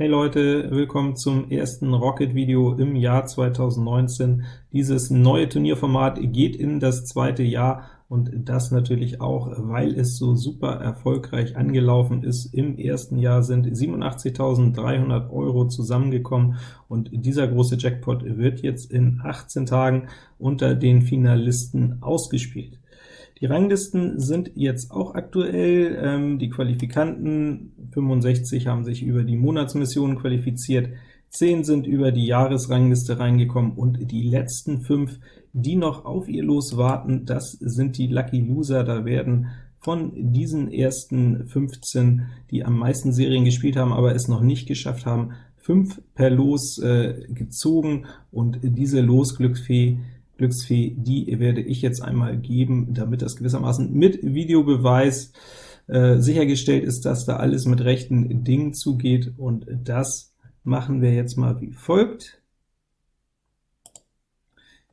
Hey Leute, willkommen zum ersten Rocket-Video im Jahr 2019. Dieses neue Turnierformat geht in das zweite Jahr, und das natürlich auch, weil es so super erfolgreich angelaufen ist. Im ersten Jahr sind 87.300 Euro zusammengekommen, und dieser große Jackpot wird jetzt in 18 Tagen unter den Finalisten ausgespielt. Die Ranglisten sind jetzt auch aktuell. Ähm, die Qualifikanten 65 haben sich über die Monatsmissionen qualifiziert, 10 sind über die Jahresrangliste reingekommen, und die letzten 5, die noch auf ihr Los warten, das sind die Lucky Loser. Da werden von diesen ersten 15, die am meisten Serien gespielt haben, aber es noch nicht geschafft haben, 5 per Los äh, gezogen, und diese Losglücksfee Glücksfee, die werde ich jetzt einmal geben, damit das gewissermaßen mit Videobeweis äh, sichergestellt ist, dass da alles mit rechten Dingen zugeht, und das machen wir jetzt mal wie folgt.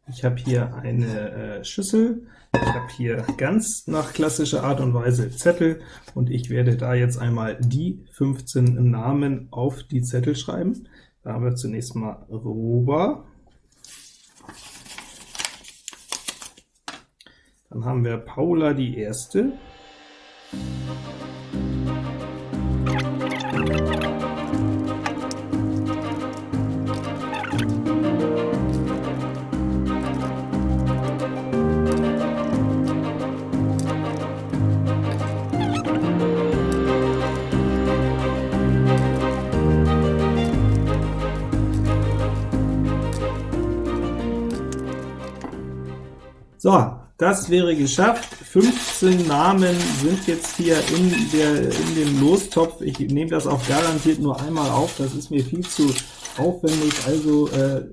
Ich habe hier eine äh, Schüssel, ich habe hier ganz nach klassischer Art und Weise Zettel, und ich werde da jetzt einmal die 15 Namen auf die Zettel schreiben. Da haben wir zunächst mal Rober, Dann haben wir Paula die erste. So, das wäre geschafft. 15 Namen sind jetzt hier in, der, in dem Lostopf. Ich nehme das auch garantiert nur einmal auf, das ist mir viel zu aufwendig, also äh,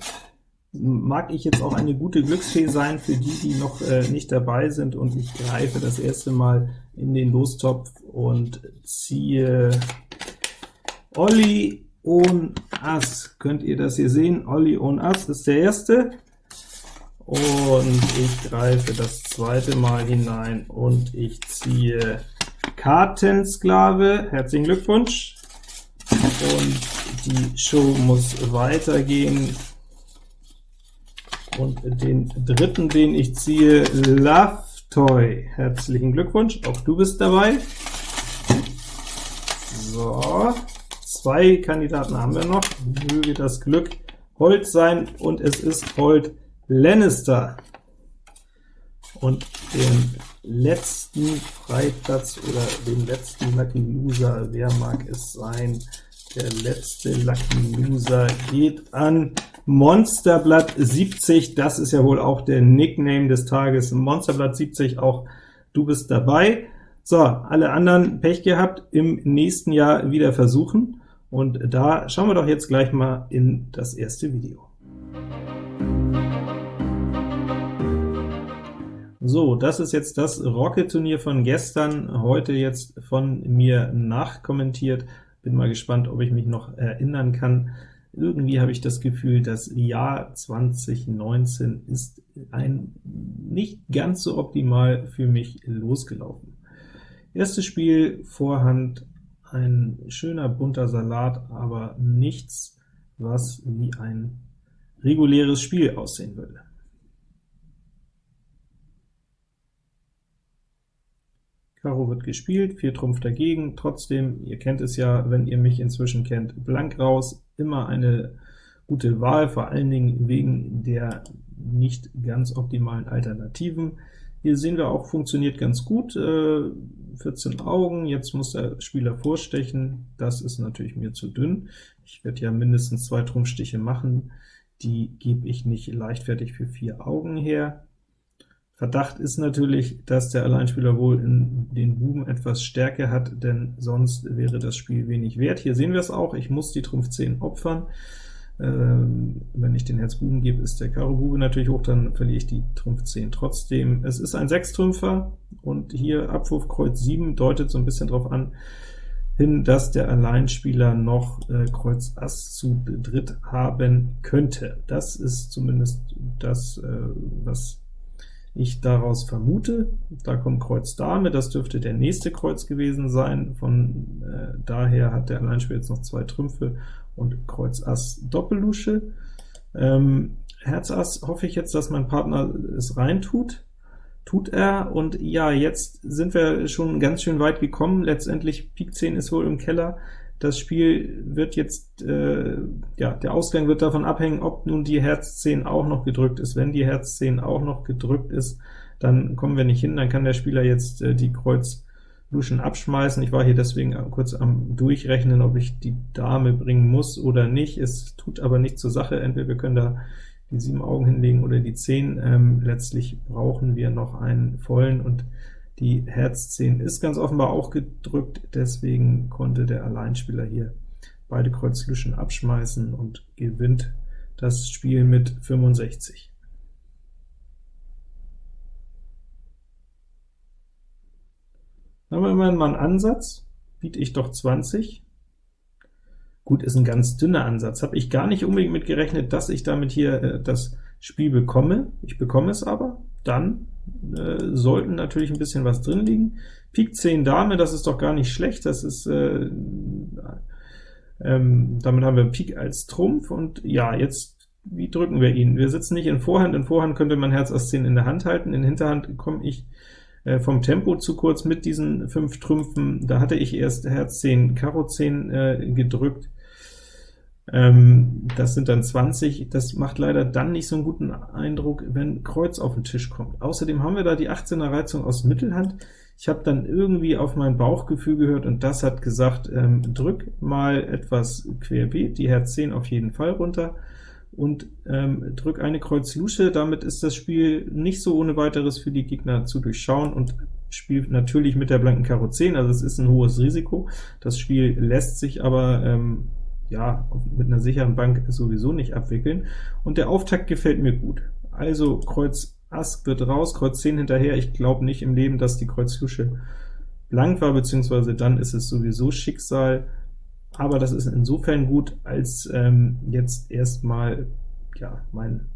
mag ich jetzt auch eine gute Glücksfee sein für die, die noch äh, nicht dabei sind, und ich greife das erste Mal in den Lostopf und ziehe Olli und Ass. Könnt ihr das hier sehen? Olli und Ass ist der erste und ich greife das zweite Mal hinein und ich ziehe Kartensklave. Herzlichen Glückwunsch! Und die Show muss weitergehen. Und den dritten, den ich ziehe, Love Toy. Herzlichen Glückwunsch, auch du bist dabei. So, zwei Kandidaten haben wir noch. Möge das Glück Holt sein, und es ist Holt Lannister. Und den letzten Freiplatz oder den letzten Lucky Loser, wer mag es sein? Der letzte Lucky Loser geht an Monsterblatt 70, das ist ja wohl auch der Nickname des Tages, Monsterblatt 70, auch du bist dabei. So, alle anderen Pech gehabt, im nächsten Jahr wieder versuchen, und da schauen wir doch jetzt gleich mal in das erste Video. So, das ist jetzt das Rocket-Turnier von gestern, heute jetzt von mir nachkommentiert. Bin mal gespannt, ob ich mich noch erinnern kann. Irgendwie habe ich das Gefühl, das Jahr 2019 ist ein nicht ganz so optimal für mich losgelaufen. Erstes Spiel, Vorhand, ein schöner bunter Salat, aber nichts, was wie ein reguläres Spiel aussehen würde. Karo wird gespielt, 4 Trumpf dagegen, trotzdem, ihr kennt es ja, wenn ihr mich inzwischen kennt, blank raus, immer eine gute Wahl, vor allen Dingen wegen der nicht ganz optimalen Alternativen. Hier sehen wir auch, funktioniert ganz gut, äh, 14 Augen, jetzt muss der Spieler vorstechen, das ist natürlich mir zu dünn. Ich werde ja mindestens zwei Trumpfstiche machen, die gebe ich nicht leichtfertig für vier Augen her. Verdacht ist natürlich, dass der Alleinspieler wohl in den Buben etwas Stärke hat, denn sonst wäre das Spiel wenig wert. Hier sehen wir es auch, ich muss die Trumpf 10 opfern. Ähm, wenn ich den Herz Buben gebe, ist der Karo Bube natürlich hoch, dann verliere ich die Trumpf 10 trotzdem. Es ist ein Sechstrümpfer, und hier Abwurf Kreuz 7 deutet so ein bisschen darauf an, hin, dass der Alleinspieler noch äh, Kreuz Ass zu dritt haben könnte. Das ist zumindest das, äh, was ich daraus vermute. Da kommt Kreuz Dame, das dürfte der nächste Kreuz gewesen sein, von äh, daher hat der Alleinspieler jetzt noch zwei Trümpfe und Kreuz Ass Doppellusche. Ähm, Herz Ass hoffe ich jetzt, dass mein Partner es reintut. Tut er, und ja, jetzt sind wir schon ganz schön weit gekommen. Letztendlich Pik 10 ist wohl im Keller. Das Spiel wird jetzt, äh, ja, der Ausgang wird davon abhängen, ob nun die Herz 10 auch noch gedrückt ist. Wenn die Herz 10 auch noch gedrückt ist, dann kommen wir nicht hin, dann kann der Spieler jetzt äh, die Kreuz Luschen abschmeißen. Ich war hier deswegen kurz am Durchrechnen, ob ich die Dame bringen muss oder nicht. Es tut aber nicht zur Sache, entweder wir können da die sieben Augen hinlegen oder die 10. Ähm, letztlich brauchen wir noch einen vollen, und die Herz 10 ist ganz offenbar auch gedrückt, deswegen konnte der Alleinspieler hier beide Kreuz Luschen abschmeißen und gewinnt das Spiel mit 65. Dann haben wir immerhin mal einen Ansatz, biete ich doch 20, Gut, ist ein ganz dünner Ansatz. Habe ich gar nicht unbedingt mit gerechnet, dass ich damit hier äh, das Spiel bekomme. Ich bekomme es aber. Dann äh, sollten natürlich ein bisschen was drin liegen. Pik 10 Dame, das ist doch gar nicht schlecht. Das ist äh, ähm, damit haben wir Pik als Trumpf, und ja, jetzt, wie drücken wir ihn? Wir sitzen nicht in Vorhand, in Vorhand könnte man Herz Ass 10 in der Hand halten, in Hinterhand komme ich äh, vom Tempo zu kurz mit diesen fünf Trümpfen, da hatte ich erst Herz 10, Karo 10 äh, gedrückt, ähm, das sind dann 20, das macht leider dann nicht so einen guten Eindruck, wenn Kreuz auf den Tisch kommt. Außerdem haben wir da die 18er Reizung aus Mittelhand. Ich habe dann irgendwie auf mein Bauchgefühl gehört, und das hat gesagt, ähm, drück mal etwas querbeet, die Herz 10 auf jeden Fall runter, und ähm, drück eine Kreuz Lusche, damit ist das Spiel nicht so ohne weiteres für die Gegner zu durchschauen, und spielt natürlich mit der blanken Karo 10, also es ist ein hohes Risiko. Das Spiel lässt sich aber ähm, ja, mit einer sicheren Bank sowieso nicht abwickeln, und der Auftakt gefällt mir gut. Also Kreuz Ass wird raus, Kreuz 10 hinterher, ich glaube nicht im Leben, dass die Kreuz Lusche blank war, beziehungsweise dann ist es sowieso Schicksal, aber das ist insofern gut, als ähm, jetzt erstmal ja, mein,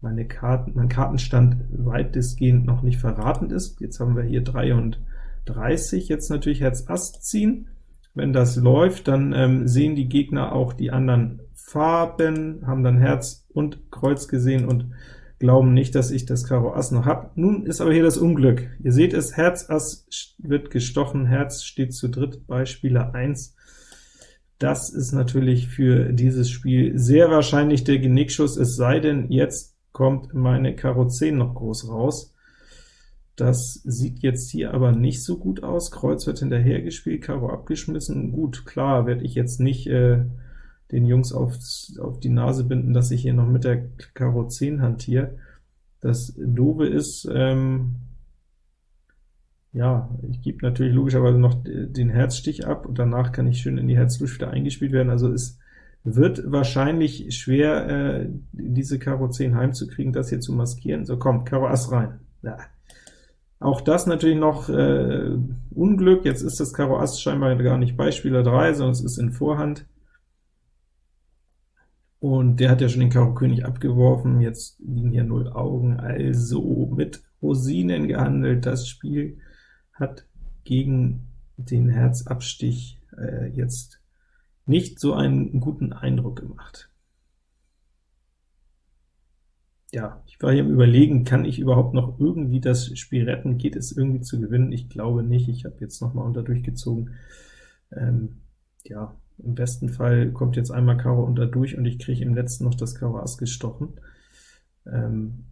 meine Karten, mein Kartenstand weitestgehend noch nicht verraten ist. Jetzt haben wir hier 33, jetzt natürlich Herz Ass ziehen, wenn das läuft, dann ähm, sehen die Gegner auch die anderen Farben, haben dann Herz und Kreuz gesehen und glauben nicht, dass ich das Karo Ass noch habe. Nun ist aber hier das Unglück. Ihr seht es, Herz Ass wird gestochen, Herz steht zu dritt bei Spieler 1. Das ist natürlich für dieses Spiel sehr wahrscheinlich der Genickschuss, es sei denn, jetzt kommt meine Karo 10 noch groß raus. Das sieht jetzt hier aber nicht so gut aus. Kreuz wird hinterher gespielt, Karo abgeschmissen. Gut, klar, werde ich jetzt nicht äh, den Jungs auf, auf die Nase binden, dass ich hier noch mit der Karo 10 hantiere. Das Doofe ist, ähm, ja, ich gebe natürlich logischerweise noch den Herzstich ab, und danach kann ich schön in die Herzlusch wieder eingespielt werden. Also es wird wahrscheinlich schwer, äh, diese Karo 10 heimzukriegen, das hier zu maskieren. So, komm, Karo Ass rein. Ja. Auch das natürlich noch äh, Unglück, jetzt ist das Karo Ass scheinbar gar nicht bei Spieler 3, sondern es ist in Vorhand. Und der hat ja schon den Karo König abgeworfen, jetzt liegen hier 0 Augen, also mit Rosinen gehandelt. Das Spiel hat gegen den Herzabstich äh, jetzt nicht so einen guten Eindruck gemacht ja, ich war hier im Überlegen, kann ich überhaupt noch irgendwie das Spiel retten? Geht es irgendwie zu gewinnen? Ich glaube nicht. Ich habe jetzt noch mal unter durchgezogen. Ähm, ja, im besten Fall kommt jetzt einmal Karo unter durch, und ich kriege im letzten noch das Karo Ass gestochen. Ähm,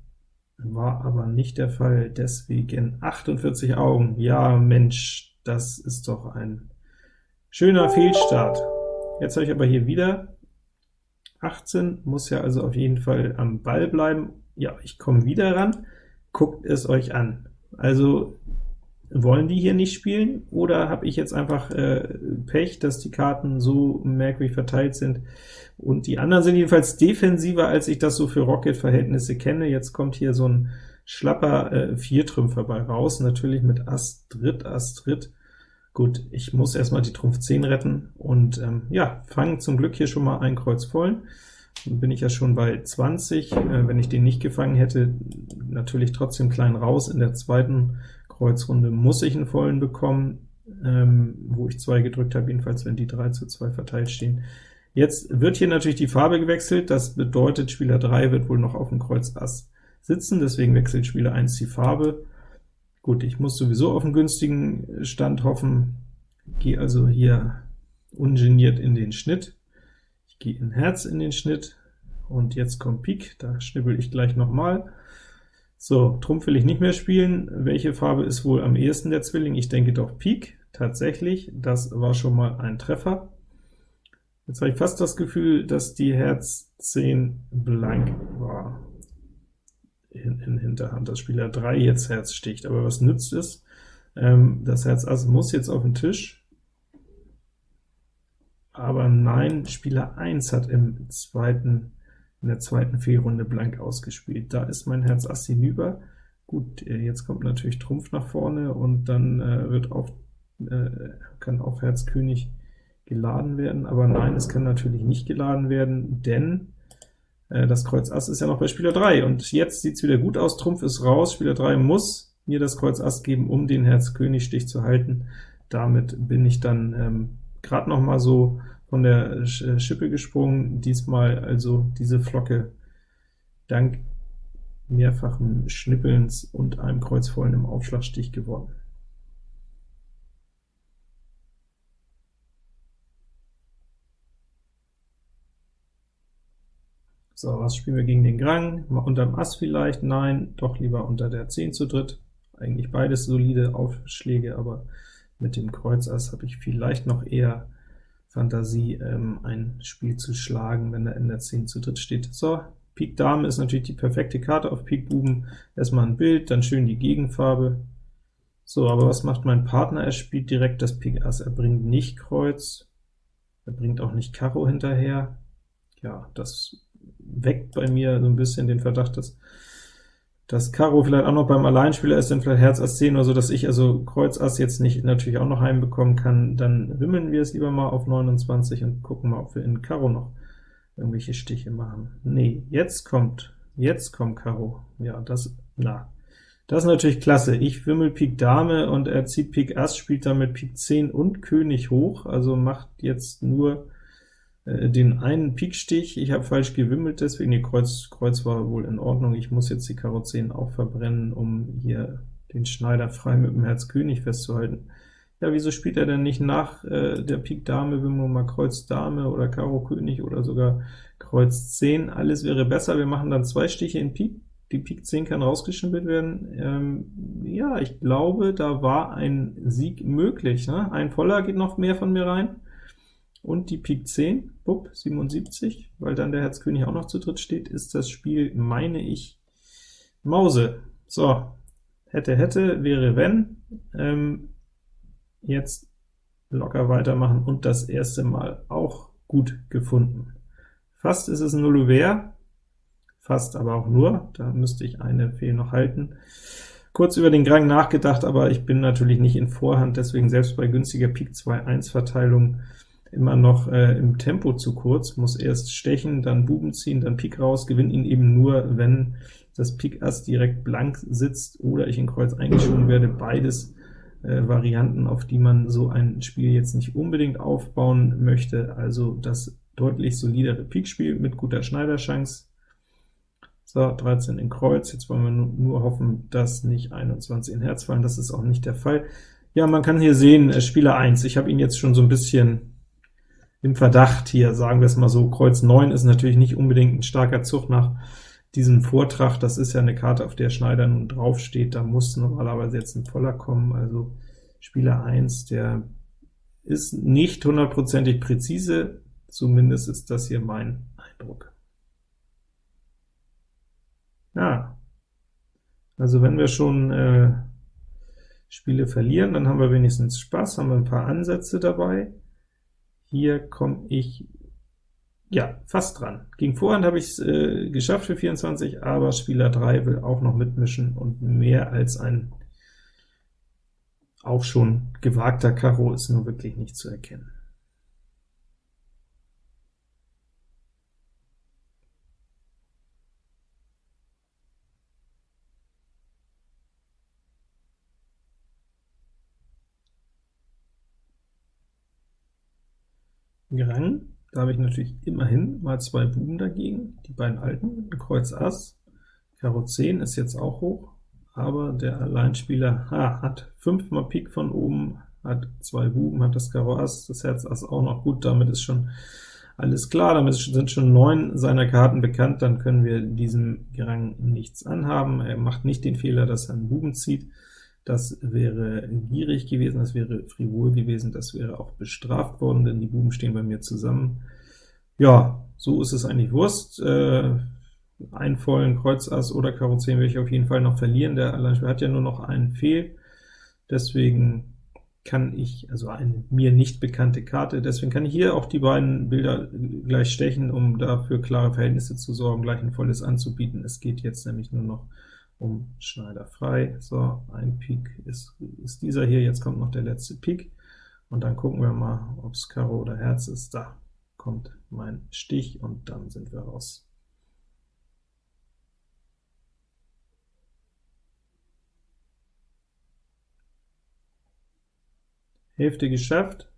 war aber nicht der Fall, deswegen 48 Augen. Ja, Mensch, das ist doch ein schöner Fehlstart. Jetzt habe ich aber hier wieder 18, muss ja also auf jeden Fall am Ball bleiben. Ja, ich komme wieder ran. Guckt es euch an. Also wollen die hier nicht spielen, oder habe ich jetzt einfach äh, Pech, dass die Karten so merkwürdig verteilt sind? Und die anderen sind jedenfalls defensiver, als ich das so für Rocket-Verhältnisse kenne. Jetzt kommt hier so ein schlapper äh, Viertrümpfer bei raus, natürlich mit Ass Dritt, Ass Dritt. Gut, ich muss erstmal die Trumpf 10 retten und ähm, ja, fangen zum Glück hier schon mal ein Kreuz voll. Dann bin ich ja schon bei 20. Äh, wenn ich den nicht gefangen hätte, natürlich trotzdem klein raus. In der zweiten Kreuzrunde muss ich einen vollen bekommen, ähm, wo ich 2 gedrückt habe, jedenfalls wenn die 3 zu 2 verteilt stehen. Jetzt wird hier natürlich die Farbe gewechselt, das bedeutet, Spieler 3 wird wohl noch auf dem Kreuz Ass sitzen, deswegen wechselt Spieler 1 die Farbe. Gut, ich muss sowieso auf einen günstigen Stand hoffen, gehe also hier ungeniert in den Schnitt. Ich gehe in Herz in den Schnitt, und jetzt kommt Pik, da schnibbel ich gleich nochmal. So, Trumpf will ich nicht mehr spielen. Welche Farbe ist wohl am ehesten der Zwilling? Ich denke doch Pik, tatsächlich, das war schon mal ein Treffer. Jetzt habe ich fast das Gefühl, dass die Herz 10 blank war in, in Hinterhand, dass Spieler 3 jetzt Herz sticht. Aber was nützt es? Ähm, das Herz Ass muss jetzt auf den Tisch, aber nein, Spieler 1 hat im zweiten, in der zweiten Fehlrunde blank ausgespielt. Da ist mein Herz Ass hinüber. Gut, äh, jetzt kommt natürlich Trumpf nach vorne, und dann äh, wird auf, äh, kann auch Herz König geladen werden, aber nein, es kann natürlich nicht geladen werden, denn das Kreuz Ass ist ja noch bei Spieler 3, und jetzt sieht es wieder gut aus, Trumpf ist raus, Spieler 3 muss mir das Kreuz Ass geben, um den Herz König Stich zu halten. Damit bin ich dann ähm, gerade noch mal so von der Schippe gesprungen, diesmal also diese Flocke dank mehrfachen Schnippelns und einem Kreuzvollen im Aufschlagstich gewonnen. So, was spielen wir gegen den Grang? Mal unterm Ass vielleicht? Nein, doch lieber unter der 10 zu dritt. Eigentlich beides solide Aufschläge, aber mit dem Kreuz Ass habe ich vielleicht noch eher Fantasie, ähm, ein Spiel zu schlagen, wenn er in der 10 zu dritt steht. So, Pik Dame ist natürlich die perfekte Karte auf Pik Buben. Erstmal ein Bild, dann schön die Gegenfarbe. So, aber was macht mein Partner? Er spielt direkt das Pik Ass. Er bringt nicht Kreuz, er bringt auch nicht Karo hinterher. Ja, das weckt bei mir so ein bisschen den Verdacht, dass das Karo vielleicht auch noch beim Alleinspieler ist, dann vielleicht Herz Ass 10 oder so, dass ich also Kreuz Ass jetzt nicht natürlich auch noch heimbekommen kann, dann wimmeln wir es lieber mal auf 29 und gucken mal, ob wir in Karo noch irgendwelche Stiche machen. Nee, jetzt kommt, jetzt kommt Karo. Ja, das, na, das ist natürlich klasse. Ich wimmel Pik Dame und er zieht Pik Ass, spielt damit Pik 10 und König hoch, also macht jetzt nur äh, den einen Pikstich, ich habe falsch gewimmelt, deswegen die Kreuz, Kreuz war wohl in Ordnung, ich muss jetzt die Karo 10 auch verbrennen, um hier den Schneider frei mit dem Herz König festzuhalten. Ja, wieso spielt er denn nicht nach äh, der Pik Dame, Wimmeln mal Kreuz Dame oder Karo König oder sogar Kreuz 10? Alles wäre besser, wir machen dann zwei Stiche in Pik, die Pik 10 kann rausgeschimpelt werden. Ähm, ja, ich glaube, da war ein Sieg möglich. Ne? Ein Voller geht noch mehr von mir rein und die Pik 10, bupp, 77, weil dann der Herz König auch noch zu dritt steht, ist das Spiel, meine ich, Mause. So, hätte, hätte, wäre, wenn. Ähm, jetzt locker weitermachen und das erste Mal auch gut gefunden. Fast ist es ein Nullouvert, fast aber auch nur, da müsste ich eine Fehl noch halten. Kurz über den Grang nachgedacht, aber ich bin natürlich nicht in Vorhand, deswegen selbst bei günstiger Pik 2-1 Verteilung immer noch äh, im Tempo zu kurz, muss erst stechen, dann Buben ziehen, dann Pik raus, gewinnt ihn eben nur, wenn das Pik Ass direkt blank sitzt oder ich in Kreuz eingeschoben werde, beides äh, Varianten, auf die man so ein Spiel jetzt nicht unbedingt aufbauen möchte, also das deutlich solidere Pikspiel mit guter Schneiderchance. So, 13 in Kreuz, jetzt wollen wir nur hoffen, dass nicht 21 in Herz fallen, das ist auch nicht der Fall. Ja, man kann hier sehen, äh, Spieler 1, ich habe ihn jetzt schon so ein bisschen im Verdacht hier, sagen wir es mal so. Kreuz 9 ist natürlich nicht unbedingt ein starker Zug nach diesem Vortrag, das ist ja eine Karte, auf der Schneider nun draufsteht, da muss normalerweise jetzt ein Voller kommen, also Spieler 1, der ist nicht hundertprozentig präzise, zumindest ist das hier mein Eindruck. Ja, also wenn wir schon äh, Spiele verlieren, dann haben wir wenigstens Spaß, haben wir ein paar Ansätze dabei. Hier komme ich ja fast dran. Gegen Vorhand habe ich es äh, geschafft für 24, aber Spieler 3 will auch noch mitmischen, und mehr als ein auch schon gewagter Karo ist nur wirklich nicht zu erkennen. Grang, da habe ich natürlich immerhin mal zwei Buben dagegen, die beiden alten, Kreuz Ass, Karo 10 ist jetzt auch hoch, aber der Alleinspieler ha, hat fünfmal Pik von oben, hat zwei Buben, hat das Karo Ass, das Herz Ass auch noch. Gut, damit ist schon alles klar, damit sind schon neun seiner Karten bekannt, dann können wir diesem Gerang nichts anhaben. Er macht nicht den Fehler, dass er einen Buben zieht. Das wäre gierig gewesen, das wäre frivol gewesen, das wäre auch bestraft worden, denn die Buben stehen bei mir zusammen. Ja, so ist es eigentlich Wurst. Äh, einen vollen Kreuz Ass oder Karo 10 will ich auf jeden Fall noch verlieren. Der Alleinspieler hat ja nur noch einen Fehl, deswegen kann ich, also eine mir nicht bekannte Karte, deswegen kann ich hier auch die beiden Bilder gleich stechen, um dafür klare Verhältnisse zu sorgen, gleich ein volles anzubieten. Es geht jetzt nämlich nur noch Schneider frei. So, ein Pik ist, ist dieser hier, jetzt kommt noch der letzte Pik, und dann gucken wir mal, ob es Karo oder Herz ist. Da kommt mein Stich, und dann sind wir raus. Hälfte geschafft,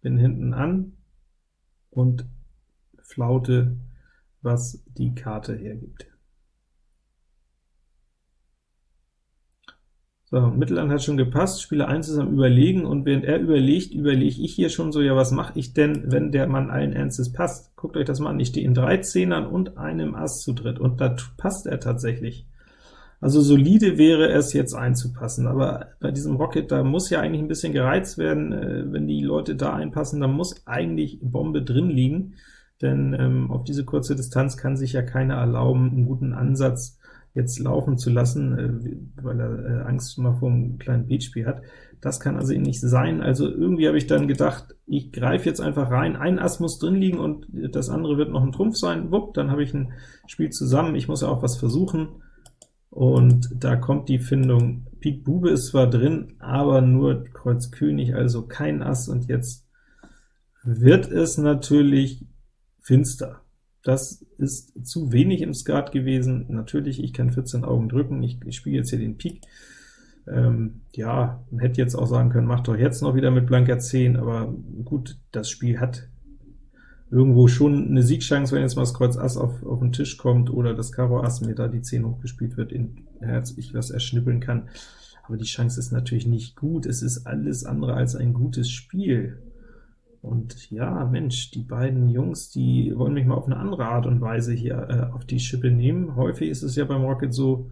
bin hinten an und flaute, was die Karte hergibt. So, Mittelland hat schon gepasst, Spieler 1 ist am Überlegen, und während er überlegt, überlege ich hier schon so, ja, was mache ich denn, wenn der Mann allen Ernstes passt? Guckt euch das mal an, ich stehe in drei Zehnern und einem Ass zu dritt, und da passt er tatsächlich. Also solide wäre es jetzt einzupassen, aber bei diesem Rocket, da muss ja eigentlich ein bisschen gereizt werden, äh, wenn die Leute da einpassen, dann muss eigentlich Bombe drin liegen, denn ähm, auf diese kurze Distanz kann sich ja keiner erlauben, einen guten Ansatz jetzt laufen zu lassen, äh, weil er äh, Angst mal vor einem kleinen Beatspiel hat. Das kann also nicht sein, also irgendwie habe ich dann gedacht, ich greife jetzt einfach rein, ein Ass muss drin liegen und das andere wird noch ein Trumpf sein, wupp, dann habe ich ein Spiel zusammen, ich muss ja auch was versuchen, und da kommt die Findung, Pik Bube ist zwar drin, aber nur Kreuz König, also kein Ass, und jetzt wird es natürlich finster. Das ist zu wenig im Skat gewesen. Natürlich, ich kann 14 Augen drücken, ich, ich spiele jetzt hier den Pik. Ähm, ja, man hätte jetzt auch sagen können, macht doch jetzt noch wieder mit blanker 10, aber gut, das Spiel hat irgendwo schon eine Siegchance, wenn jetzt mal das Kreuz Ass auf, auf den Tisch kommt, oder das Karo Ass mir da die 10 hochgespielt wird, in Herz ich was erschnippeln kann. Aber die Chance ist natürlich nicht gut, es ist alles andere als ein gutes Spiel. Und ja, Mensch, die beiden Jungs, die wollen mich mal auf eine andere Art und Weise hier äh, auf die Schippe nehmen. Häufig ist es ja beim Rocket so,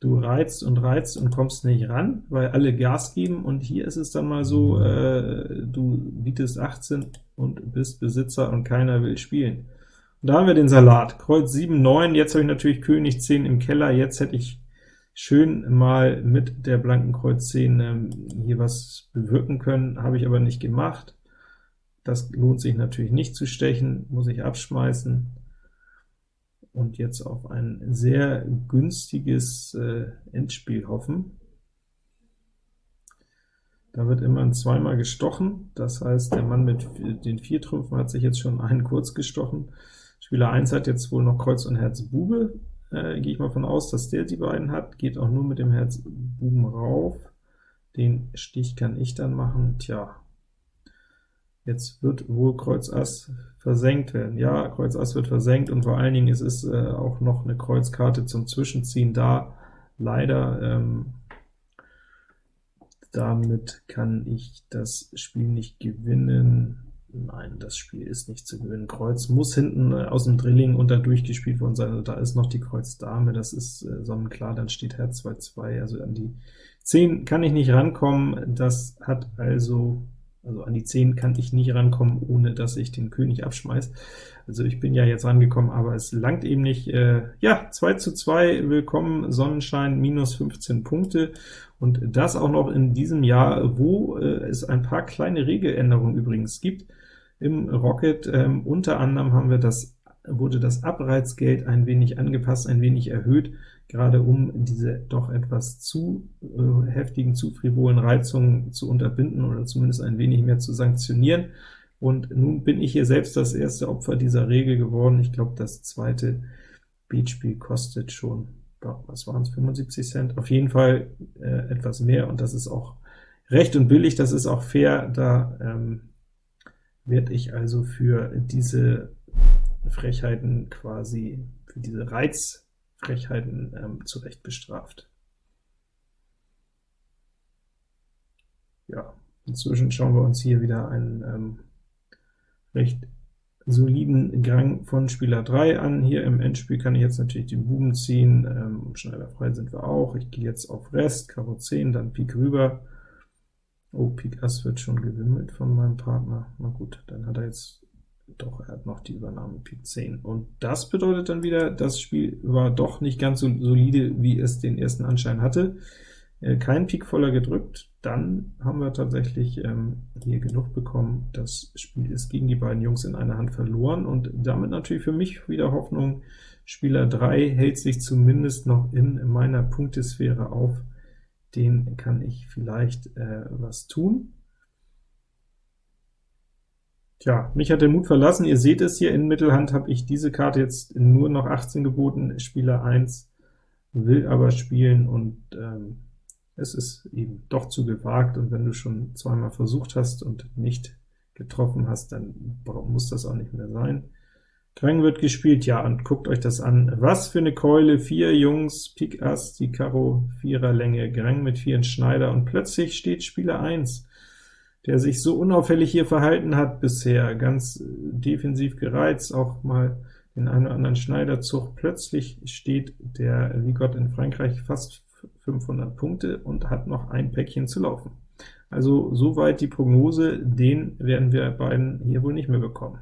du reizt und reizt und kommst nicht ran, weil alle Gas geben, und hier ist es dann mal so, äh, du bietest 18 und bist Besitzer und keiner will spielen. Und da haben wir den Salat, Kreuz 7, 9, jetzt habe ich natürlich König 10 im Keller, jetzt hätte ich schön mal mit der blanken Kreuz 10 ähm, hier was bewirken können, habe ich aber nicht gemacht. Das lohnt sich natürlich nicht zu stechen, muss ich abschmeißen und jetzt auf ein sehr günstiges äh, Endspiel hoffen. Da wird immerhin zweimal gestochen, das heißt, der Mann mit den vier Trümpfen hat sich jetzt schon einen kurz gestochen. Spieler 1 hat jetzt wohl noch Kreuz und Herz Bube, äh, gehe ich mal von aus, dass der die beiden hat, geht auch nur mit dem Herz Buben rauf. Den Stich kann ich dann machen, tja, Jetzt wird wohl Kreuz Ass versenkt werden. Ja, Kreuz Ass wird versenkt, und vor allen Dingen es ist äh, auch noch eine Kreuzkarte zum Zwischenziehen da. Leider, ähm, damit kann ich das Spiel nicht gewinnen. Nein, das Spiel ist nicht zu gewinnen. Kreuz muss hinten äh, aus dem Drilling da durchgespielt worden sein. Also da ist noch die Kreuz Dame, das ist äh, sonnenklar, dann steht Herz 2-2, also an die 10 kann ich nicht rankommen. Das hat also also an die 10 kann ich nicht rankommen, ohne dass ich den König abschmeiß. Also ich bin ja jetzt rangekommen, aber es langt eben nicht. Äh, ja, 2 zu 2, willkommen, Sonnenschein, minus 15 Punkte, und das auch noch in diesem Jahr, wo äh, es ein paar kleine Regeländerungen übrigens gibt im Rocket. Ähm, unter anderem haben wir das, wurde das Abreizgeld ein wenig angepasst, ein wenig erhöht, gerade um diese doch etwas zu äh, heftigen, zu frivolen Reizungen zu unterbinden oder zumindest ein wenig mehr zu sanktionieren. Und nun bin ich hier selbst das erste Opfer dieser Regel geworden. Ich glaube, das zweite Beatspiel kostet schon, was waren es, 75 Cent? Auf jeden Fall äh, etwas mehr, und das ist auch recht und billig, das ist auch fair, da ähm, werde ich also für diese Frechheiten quasi, für diese Reizfrechheiten ähm, zurecht bestraft. Ja, inzwischen schauen wir uns hier wieder einen ähm, recht soliden Gang von Spieler 3 an. Hier im Endspiel kann ich jetzt natürlich den Buben ziehen, ähm, Schneider frei sind wir auch. Ich gehe jetzt auf Rest, Karo 10, dann Pik rüber. Oh, Pik Ass wird schon gewimmelt von meinem Partner. Na gut, dann hat er jetzt doch, er hat noch die Übernahme Pik 10. Und das bedeutet dann wieder, das Spiel war doch nicht ganz so solide, wie es den ersten Anschein hatte. Äh, kein Pik voller gedrückt, dann haben wir tatsächlich ähm, hier genug bekommen. Das Spiel ist gegen die beiden Jungs in einer Hand verloren, und damit natürlich für mich wieder Hoffnung, Spieler 3 hält sich zumindest noch in meiner Punktesphäre auf, den kann ich vielleicht äh, was tun. Tja, mich hat der Mut verlassen, ihr seht es hier, in Mittelhand habe ich diese Karte jetzt nur noch 18 geboten, Spieler 1 will aber spielen, und ähm, es ist eben doch zu gewagt, und wenn du schon zweimal versucht hast und nicht getroffen hast, dann muss das auch nicht mehr sein. Krang wird gespielt, ja, und guckt euch das an. Was für eine Keule, vier Jungs, Pik Ass, die Karo, Vierer Länge, Grang mit vielen Schneider, und plötzlich steht Spieler 1, der sich so unauffällig hier verhalten hat bisher, ganz äh, defensiv gereizt, auch mal den einen oder anderen Schneiderzug. Plötzlich steht der wie Gott in Frankreich fast 500 Punkte und hat noch ein Päckchen zu laufen. Also soweit die Prognose, den werden wir beiden hier wohl nicht mehr bekommen.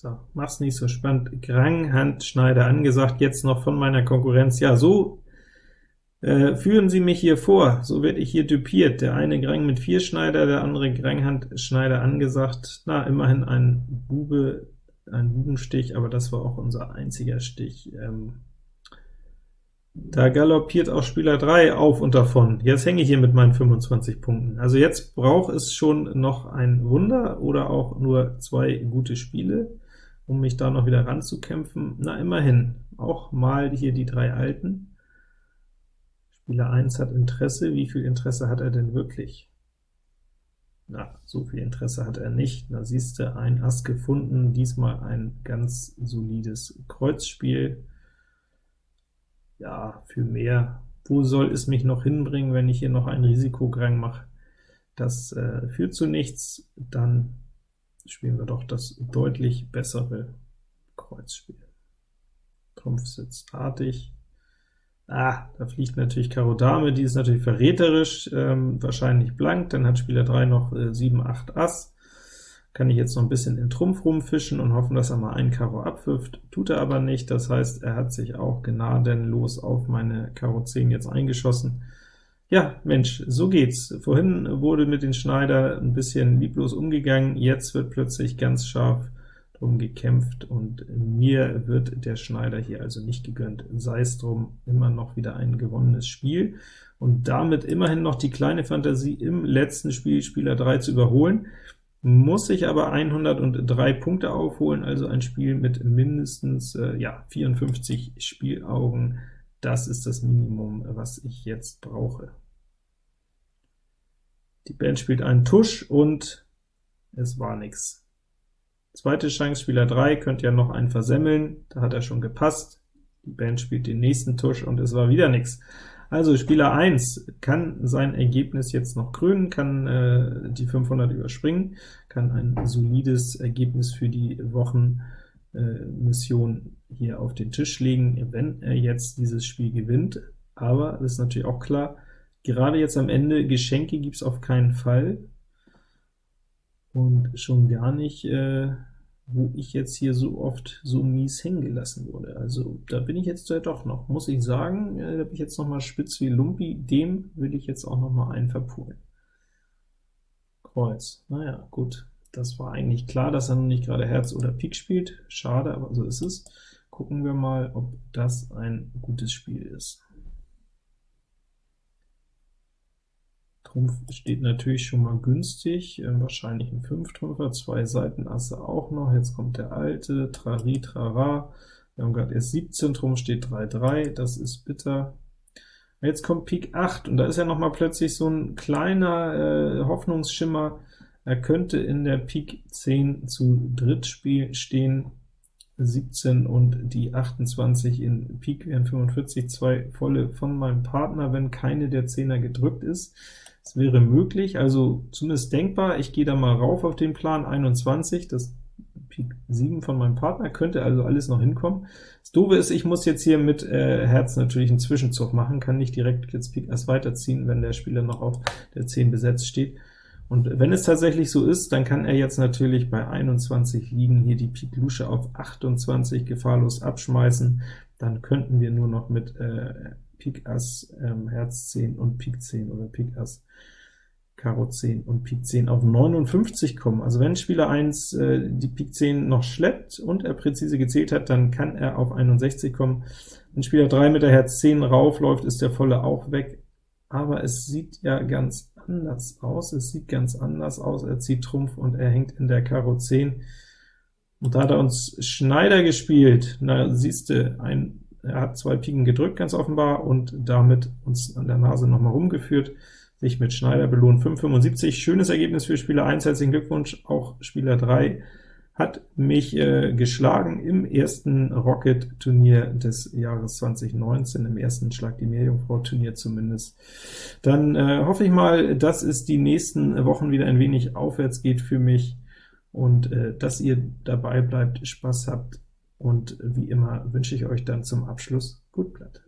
So, mach's nicht so spannend. Grang, Handschneider angesagt, jetzt noch von meiner Konkurrenz. Ja, so äh, führen Sie mich hier vor, so werde ich hier typiert. Der eine Grang mit vier Schneider, der andere Granghandschneider angesagt. Na, immerhin ein Bube, ein Bubenstich, aber das war auch unser einziger Stich. Ähm, da galoppiert auch Spieler 3 auf und davon. Jetzt hänge ich hier mit meinen 25 Punkten. Also jetzt braucht es schon noch ein Wunder oder auch nur zwei gute Spiele, um mich da noch wieder ranzukämpfen. Na, immerhin, auch mal hier die drei Alten. Spieler 1 hat Interesse. Wie viel Interesse hat er denn wirklich? Na, so viel Interesse hat er nicht. Da siehst du, ein Ass gefunden, diesmal ein ganz solides Kreuzspiel. Ja, für mehr. Wo soll es mich noch hinbringen, wenn ich hier noch einen Risikograng mache? Das äh, führt zu nichts. Dann spielen wir doch das deutlich bessere Kreuzspiel. Trumpf sitzt artig. Ah, da fliegt natürlich Karo Dame, die ist natürlich verräterisch, ähm, wahrscheinlich blank, dann hat Spieler 3 noch äh, 7, 8 Ass. Kann ich jetzt noch ein bisschen in Trumpf rumfischen und hoffen, dass er mal einen Karo abwirft, tut er aber nicht, das heißt, er hat sich auch gnadenlos auf meine Karo 10 jetzt eingeschossen. Ja, Mensch, so geht's. Vorhin wurde mit den Schneider ein bisschen lieblos umgegangen, jetzt wird plötzlich ganz scharf drum gekämpft, und mir wird der Schneider hier also nicht gegönnt. Sei es drum, immer noch wieder ein gewonnenes Spiel, und damit immerhin noch die kleine Fantasie im letzten Spiel Spieler 3 zu überholen, muss ich aber 103 Punkte aufholen, also ein Spiel mit mindestens äh, ja, 54 Spielaugen. Das ist das Minimum, was ich jetzt brauche. Die Band spielt einen Tusch, und es war nichts. Zweite Chance, Spieler 3, könnte ja noch einen versemmeln, da hat er schon gepasst. Die Band spielt den nächsten Tusch, und es war wieder nichts. Also Spieler 1 kann sein Ergebnis jetzt noch krönen, kann äh, die 500 überspringen, kann ein solides Ergebnis für die Wochenmission äh, hier auf den Tisch legen, wenn er jetzt dieses Spiel gewinnt. Aber es ist natürlich auch klar, gerade jetzt am Ende, Geschenke gibt es auf keinen Fall, und schon gar nicht, äh, wo ich jetzt hier so oft so mies hängen gelassen wurde. Also da bin ich jetzt ja doch noch, muss ich sagen, äh, da bin ich jetzt noch mal spitz wie Lumpi, dem will ich jetzt auch noch mal einen verpulen. Kreuz, naja, gut, das war eigentlich klar, dass er noch nicht gerade Herz oder Pik spielt, schade, aber so ist es. Gucken wir mal, ob das ein gutes Spiel ist. Trumpf steht natürlich schon mal günstig, äh, wahrscheinlich ein Fünftrümpfer, zwei Seitenasse auch noch, jetzt kommt der alte, Trari, Trara, wir haben gerade erst 17 Trumpf, steht 3-3, das ist bitter. Jetzt kommt Pik 8, und da ist ja noch mal plötzlich so ein kleiner äh, Hoffnungsschimmer, er könnte in der Pik 10 zu dritt stehen, 17 und die 28 in Pik wären 45, zwei volle von meinem Partner, wenn keine der Zehner gedrückt ist. Es wäre möglich, also zumindest denkbar, ich gehe da mal rauf auf den Plan 21, das Pik 7 von meinem Partner, könnte also alles noch hinkommen. Das Doofe ist, ich muss jetzt hier mit äh, Herz natürlich einen Zwischenzug machen, kann nicht direkt jetzt Pik erst weiterziehen, wenn der Spieler noch auf der 10 besetzt steht. Und wenn es tatsächlich so ist, dann kann er jetzt natürlich bei 21 liegen, hier die Pik Lusche auf 28 gefahrlos abschmeißen, dann könnten wir nur noch mit äh, Pik Ass, ähm, Herz 10 und Pik 10 oder Pik Ass, Karo 10 und Pik 10 auf 59 kommen. Also wenn Spieler 1 äh, die Pik 10 noch schleppt und er präzise gezählt hat, dann kann er auf 61 kommen. Wenn Spieler 3 mit der Herz 10 raufläuft, ist der volle auch weg, aber es sieht ja ganz anders aus. Es sieht ganz anders aus. Er zieht Trumpf und er hängt in der Karo 10. Und da hat er uns Schneider gespielt. Na, siehst du, ein, er hat zwei Piken gedrückt, ganz offenbar, und damit uns an der Nase nochmal rumgeführt, sich mit Schneider belohnt. 5,75, schönes Ergebnis für Spieler 1, herzlichen Glückwunsch, auch Spieler 3 hat mich äh, geschlagen im ersten Rocket-Turnier des Jahres 2019, im ersten Schlag die Meerjungfrau-Turnier zumindest. Dann äh, hoffe ich mal, dass es die nächsten Wochen wieder ein wenig aufwärts geht für mich, und äh, dass ihr dabei bleibt, Spaß habt, und wie immer wünsche ich euch dann zum Abschluss gut Blatt.